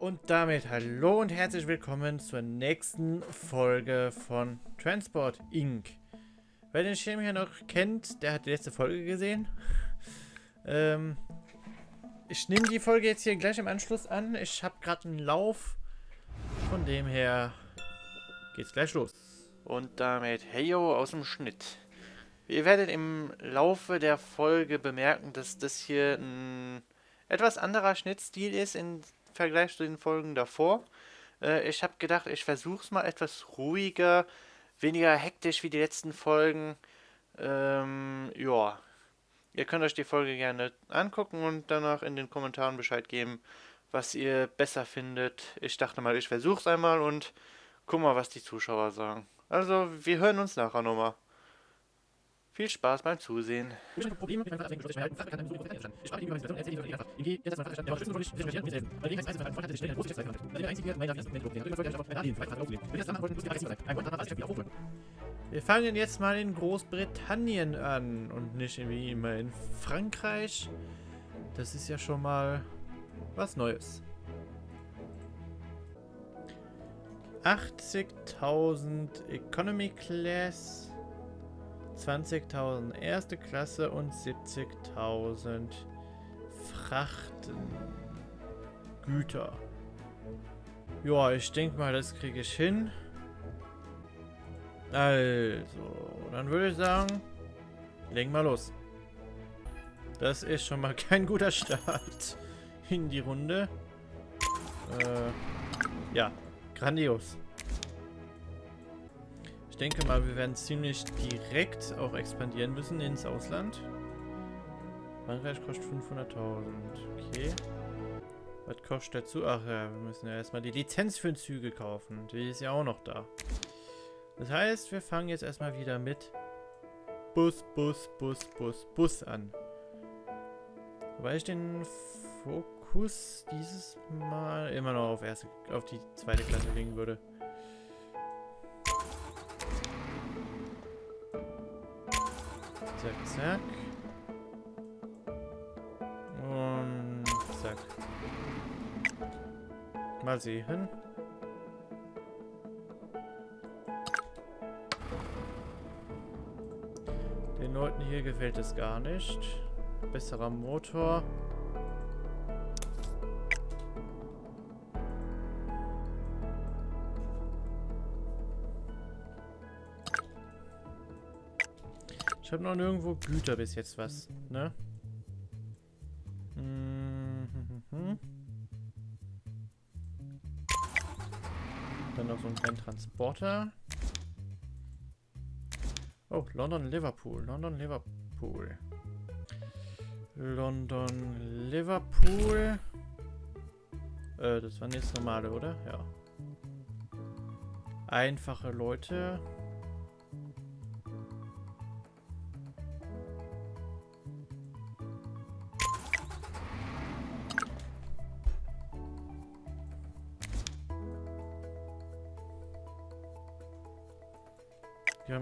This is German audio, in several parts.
Und damit hallo und herzlich willkommen zur nächsten Folge von Transport Inc. Wer den Schirm hier noch kennt, der hat die letzte Folge gesehen. ähm, ich nehme die Folge jetzt hier gleich im Anschluss an. Ich habe gerade einen Lauf. Von dem her geht's gleich los. Und damit heyo aus dem Schnitt. Ihr werdet im Laufe der Folge bemerken, dass das hier ein etwas anderer Schnittstil ist im Vergleich zu den Folgen davor. Äh, ich habe gedacht, ich versuche es mal etwas ruhiger, weniger hektisch wie die letzten Folgen. Ähm, ja, ihr könnt euch die Folge gerne angucken und danach in den Kommentaren Bescheid geben, was ihr besser findet. Ich dachte mal, ich versuche es einmal und guck mal, was die Zuschauer sagen. Also, wir hören uns nachher nochmal. Viel Spaß beim Zusehen. Wir fangen jetzt mal in Großbritannien an und nicht irgendwie immer in Frankreich. Das ist ja schon mal was Neues. 80.000 Economy Class. 20.000 erste Klasse und 70.000 Frachtengüter. Ja, ich denke mal, das kriege ich hin. Also, dann würde ich sagen, legen wir los. Das ist schon mal kein guter Start in die Runde. Äh, ja, grandios denke mal, wir werden ziemlich direkt auch expandieren müssen ins Ausland. Frankreich kostet 500.000. Okay. Was kostet dazu? Ach ja, wir müssen ja erstmal die Lizenz für Züge kaufen. Die ist ja auch noch da. Das heißt, wir fangen jetzt erstmal wieder mit Bus, Bus, Bus, Bus, Bus an. Wobei ich den Fokus dieses Mal immer noch auf, erste, auf die zweite Klasse legen würde. Zack, zack. Und zack. Mal sehen. Den Leuten hier gefällt es gar nicht. Besserer Motor. Ich habe noch nirgendwo Güter bis jetzt was, ne? Mhm. Dann noch so ein kleinen Transporter. Oh, London, Liverpool. London, Liverpool. London, Liverpool. Äh, das waren jetzt normale, oder? Ja. Einfache Leute.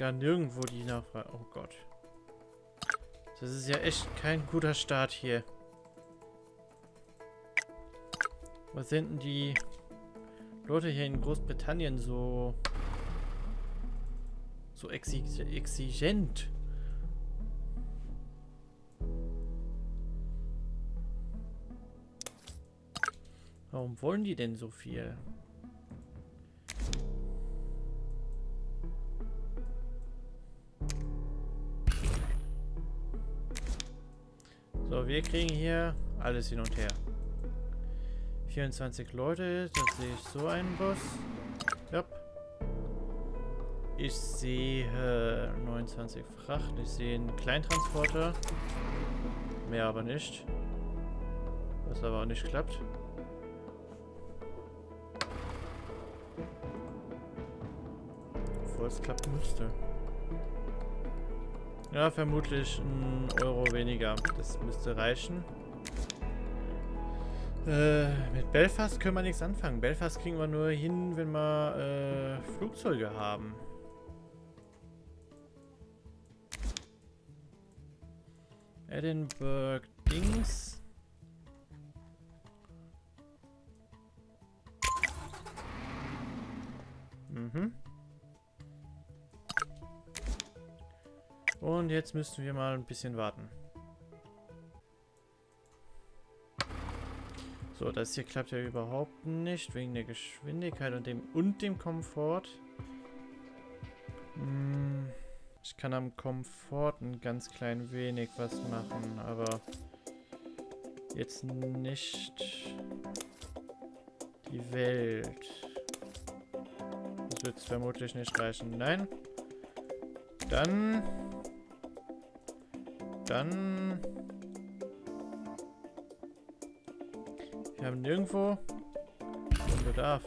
Gar nirgendwo die Nachfrage. Oh Gott. Das ist ja echt kein guter Start hier. Was sind denn die Leute hier in Großbritannien so so exigent? Warum wollen die denn so viel? Wir kriegen hier alles hin und her. 24 Leute, da sehe ich so einen Bus. Ja. Ich sehe 29 Fracht, ich sehe einen Kleintransporter. Mehr aber nicht. Was aber auch nicht klappt. Obwohl es klappen müsste. Ja, vermutlich ein Euro weniger. Das müsste reichen. Äh, mit Belfast können wir nichts anfangen. Belfast kriegen wir nur hin, wenn wir äh, Flugzeuge haben. Edinburgh Dings. Jetzt müssten wir mal ein bisschen warten. So, das hier klappt ja überhaupt nicht, wegen der Geschwindigkeit und dem und dem Komfort. Hm, ich kann am Komfort ein ganz klein wenig was machen, aber jetzt nicht die Welt. Das wird vermutlich nicht reichen. Nein. Dann... Dann... Wir haben nirgendwo den Bedarf.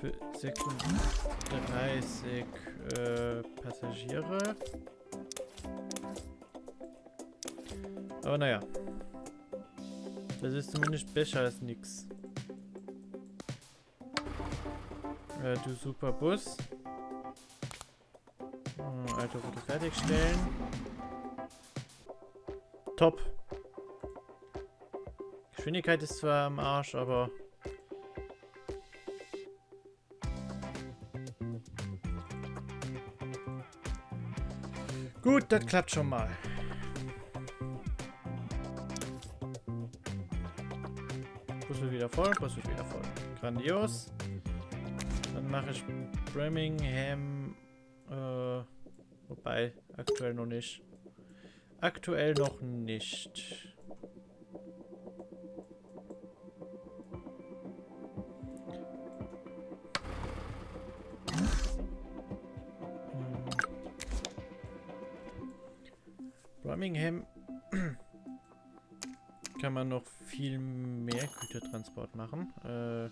Für 36 äh, Passagiere. Aber naja. Das ist zumindest besser als nichts. Äh, du super Bus. Hm, alte Route fertigstellen. Top. Geschwindigkeit ist zwar am Arsch, aber... Gut, das klappt schon mal. Wird wieder voll, wird wieder voll. Grandios. Dann mache ich Birmingham. Äh, wobei, aktuell noch nicht. Aktuell noch nicht. Birmingham kann man noch viel mehr Gütertransport machen. Äh,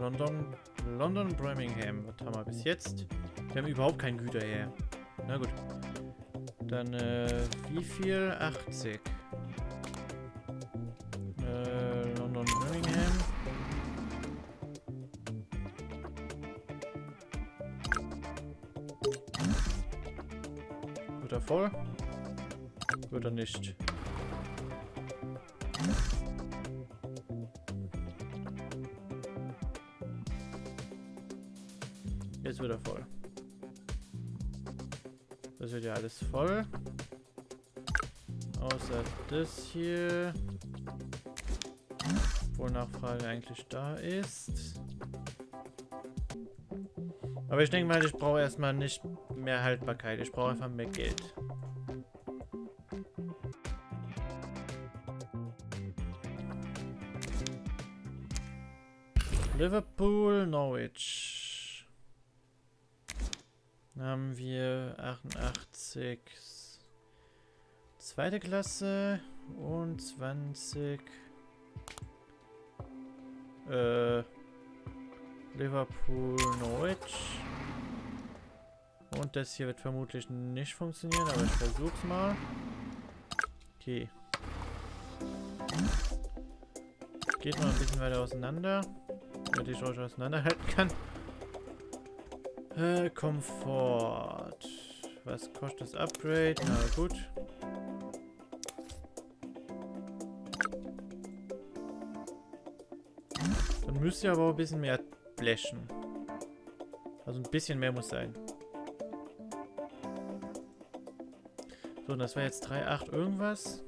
London, London, Birmingham. Was haben wir bis jetzt? Wir haben überhaupt kein Güter her. Na gut. Dann, äh, wie viel? 80. Äh, London, Birmingham. Wird er voll? Wird er nicht. Alles voll. Außer das hier. Wo Nachfrage eigentlich da ist. Aber ich denke mal, ich brauche erstmal nicht mehr Haltbarkeit. Ich brauche einfach mehr Geld. Liverpool, Norwich. Haben wir 88 zweite Klasse und 20 äh, Liverpool, Norwich. Und das hier wird vermutlich nicht funktionieren, aber ich versuch's mal. Okay. Geht mal ein bisschen weiter auseinander damit ich euch auseinanderhalten kann. Äh, Komfort. Was kostet das Upgrade? Na gut. Dann müsst ihr aber auch ein bisschen mehr bläschen. Also ein bisschen mehr muss sein. So, und das war jetzt 3,8 irgendwas.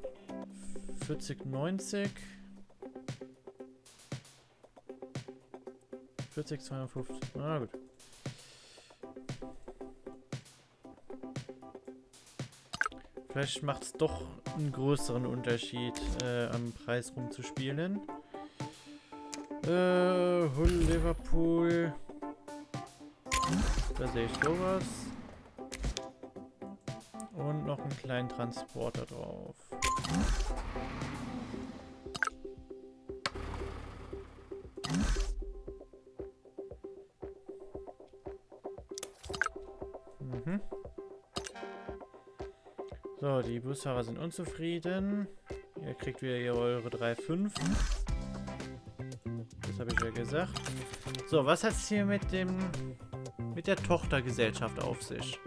40, 90. 40, 250. Na gut. Vielleicht macht es doch einen größeren Unterschied, äh, am Preis rumzuspielen. Äh, Hull, Liverpool. Da sehe ich sowas. Und noch einen kleinen Transporter drauf. So, die Busfahrer sind unzufrieden. Ihr kriegt wieder eure 3,5. Das habe ich ja gesagt. So, was hat es hier mit dem mit der Tochtergesellschaft auf sich?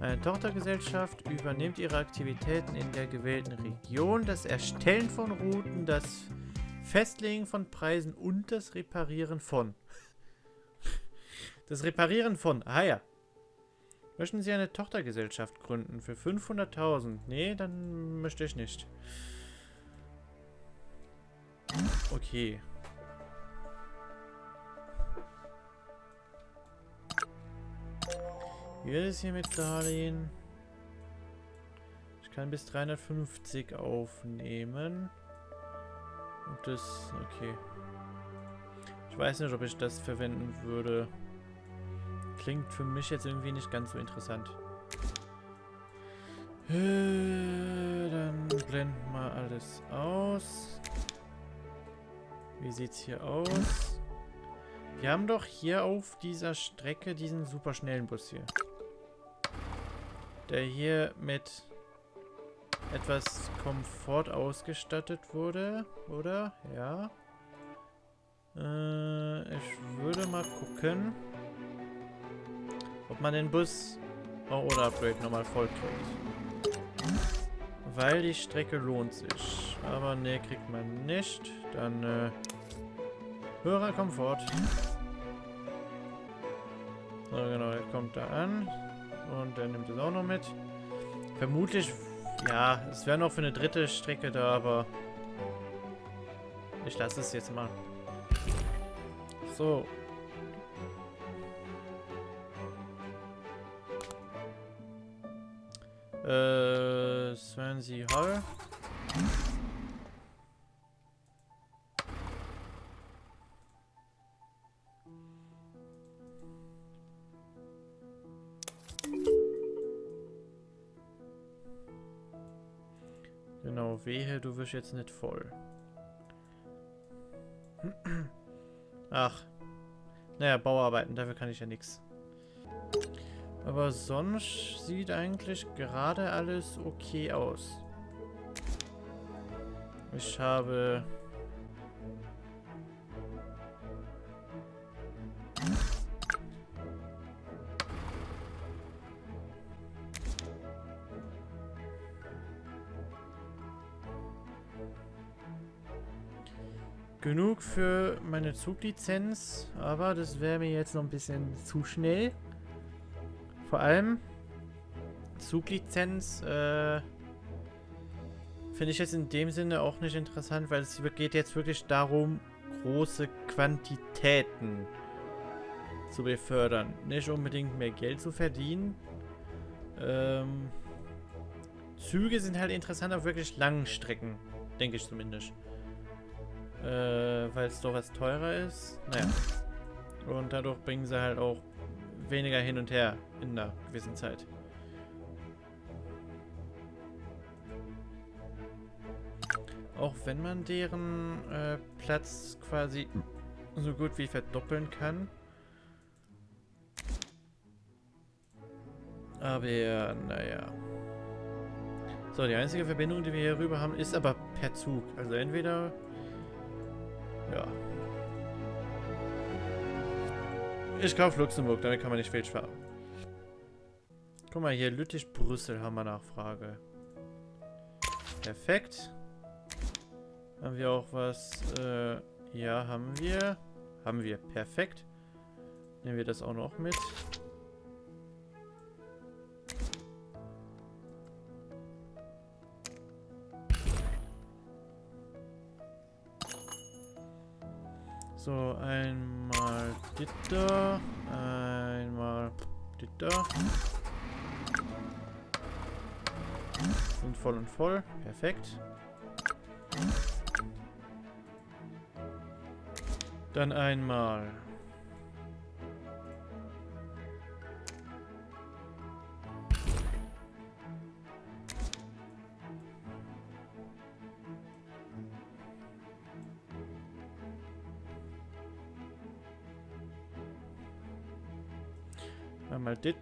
Eine Tochtergesellschaft übernimmt ihre Aktivitäten in der gewählten Region, das Erstellen von Routen, das Festlegen von Preisen und das Reparieren von. Das Reparieren von. Ah ja. Möchten Sie eine Tochtergesellschaft gründen für 500.000? Nee, dann möchte ich nicht. Okay. Wie wird es hier mit Darlehen? Ich kann bis 350 aufnehmen. Und das, okay. Ich weiß nicht, ob ich das verwenden würde. Klingt für mich jetzt irgendwie nicht ganz so interessant. Äh, dann blenden wir alles aus. Wie sieht's hier aus? Wir haben doch hier auf dieser Strecke diesen super schnellen Bus hier. Der hier mit etwas Komfort ausgestattet wurde, oder? Ja. Äh, ich würde mal gucken, ob man den Bus oh, oder Upgrade nochmal voll kriegt. Weil die Strecke lohnt sich. Aber ne, kriegt man nicht. Dann äh, höherer Komfort. So genau, der kommt da an. Und der nimmt es auch noch mit. Vermutlich ja, es wäre noch für eine dritte Strecke da, aber ich lasse es jetzt mal. So. Äh, Swansea Hall. wehe, du wirst jetzt nicht voll. Ach. Naja, Bauarbeiten, dafür kann ich ja nichts. Aber sonst sieht eigentlich gerade alles okay aus. Ich habe genug für meine Zuglizenz, aber das wäre mir jetzt noch ein bisschen zu schnell. Vor allem Zuglizenz äh, finde ich jetzt in dem Sinne auch nicht interessant, weil es geht jetzt wirklich darum, große Quantitäten zu befördern. Nicht unbedingt mehr Geld zu verdienen. Ähm, Züge sind halt interessant auf wirklich langen Strecken, denke ich zumindest. Äh, weil es doch was teurer ist. Naja. Und dadurch bringen sie halt auch weniger hin und her in einer gewissen Zeit. Auch wenn man deren äh, Platz quasi so gut wie verdoppeln kann. Aber ja, naja. So, die einzige Verbindung, die wir hier rüber haben, ist aber per Zug. Also entweder ja. Ich kaufe Luxemburg, damit kann man nicht falsch fahren. Guck mal hier, Lüttich-Brüssel haben wir Nachfrage. Perfekt. Haben wir auch was? Äh, ja, haben wir. Haben wir. Perfekt. Nehmen wir das auch noch mit. So, einmal dit da, einmal dit da. Sind voll und voll. Perfekt. Dann einmal Einmal dit.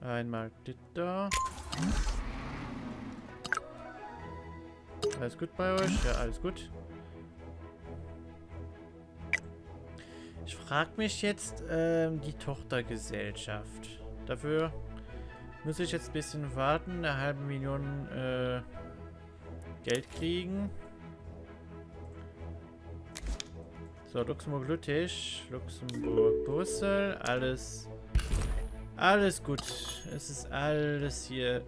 Einmal dit. Alles gut bei euch? Ja, alles gut. Ich frage mich jetzt ähm, die Tochtergesellschaft. Dafür muss ich jetzt ein bisschen warten. Eine halbe Million äh, Geld kriegen. So, Luxemburg, Lüttich, Luxemburg, Brüssel, alles, alles gut. Es ist alles hier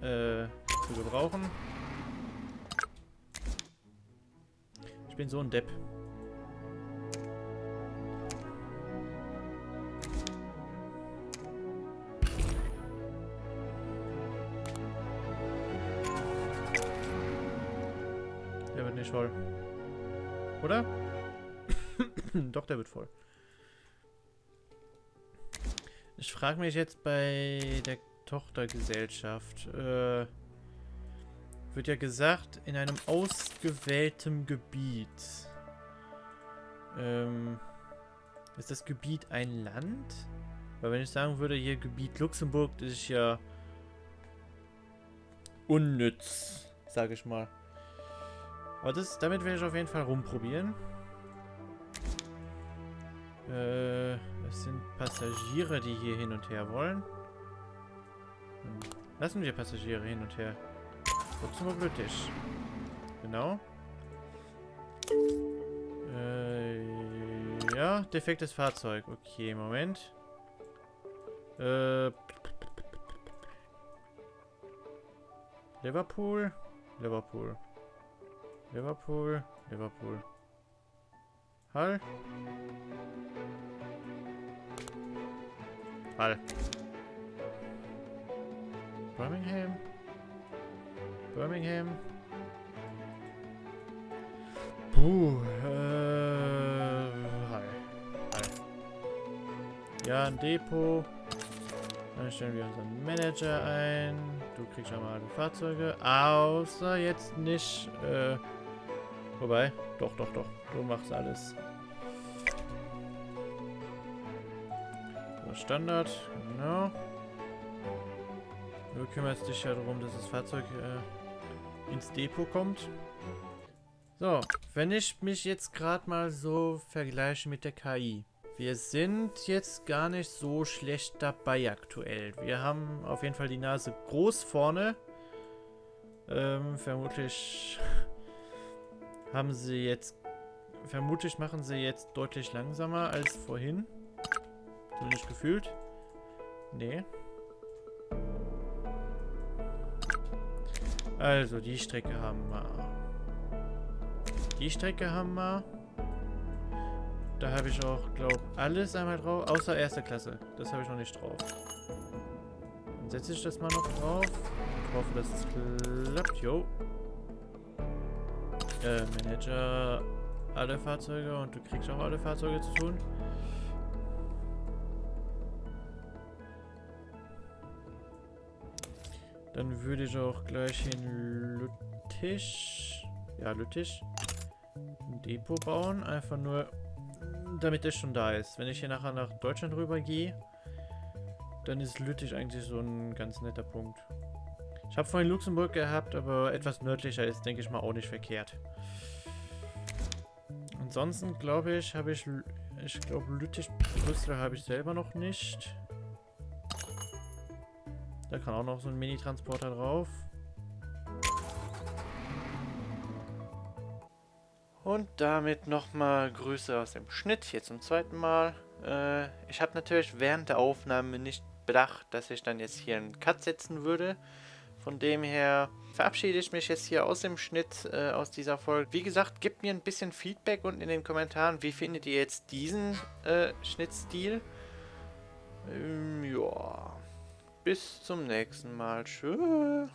äh, zu gebrauchen. Ich bin so ein Depp. Der wird voll. Ich frage mich jetzt bei der Tochtergesellschaft. Äh, wird ja gesagt, in einem ausgewählten Gebiet. Ähm, ist das Gebiet ein Land? Weil wenn ich sagen würde, hier Gebiet Luxemburg, das ist ja unnütz, sage ich mal. Aber das, damit werde ich auf jeden Fall rumprobieren. Äh, es sind Passagiere, die hier hin und her wollen. Hm. Lassen wir Passagiere hin und her. Luxemburg British. Genau. Äh, ja, defektes Fahrzeug. Okay, Moment. Äh, Liverpool. Liverpool. Liverpool. Liverpool. Hall. Hall. Birmingham. Birmingham. Puh, äh, Hall. Hall. Ja, ein Depot. Dann stellen wir unseren Manager ein. Du kriegst schon mal alle Fahrzeuge. Außer jetzt nicht, äh, wobei, doch, doch, doch. Du machst alles. Standard, genau. Du kümmerst dich ja darum, dass das Fahrzeug äh, ins Depot kommt. So, wenn ich mich jetzt gerade mal so vergleiche mit der KI. Wir sind jetzt gar nicht so schlecht dabei aktuell. Wir haben auf jeden Fall die Nase groß vorne. Ähm, vermutlich haben sie jetzt... Vermutlich machen sie jetzt deutlich langsamer als vorhin. Zumindest gefühlt. Nee. Also, die Strecke haben wir. Die Strecke haben wir. Da habe ich auch, glaube alles einmal drauf. Außer erste Klasse. Das habe ich noch nicht drauf. Dann setze ich das mal noch drauf. Ich hoffe, dass es klappt. Jo. Äh, Manager alle Fahrzeuge und du kriegst auch alle Fahrzeuge zu tun. Dann würde ich auch gleich in Lüttich, ja Lüttich, ein Depot bauen. Einfach nur, damit das schon da ist. Wenn ich hier nachher nach Deutschland rüber gehe, dann ist Lüttich eigentlich so ein ganz netter Punkt. Ich habe vorhin Luxemburg gehabt, aber etwas nördlicher ist, denke ich mal, auch nicht verkehrt. Ansonsten glaube ich, habe ich, ich glaube Lüttich Brüssel habe ich selber noch nicht. Da kann auch noch so ein Mini-Transporter drauf. Und damit nochmal Grüße aus dem Schnitt, hier zum zweiten Mal. Äh, ich habe natürlich während der Aufnahme nicht bedacht, dass ich dann jetzt hier einen Cut setzen würde. Von dem her verabschiede ich mich jetzt hier aus dem Schnitt, äh, aus dieser Folge. Wie gesagt, gebt mir ein bisschen Feedback unten in den Kommentaren. Wie findet ihr jetzt diesen äh, Schnittstil? Ähm, ja bis zum nächsten Mal. Tschüss.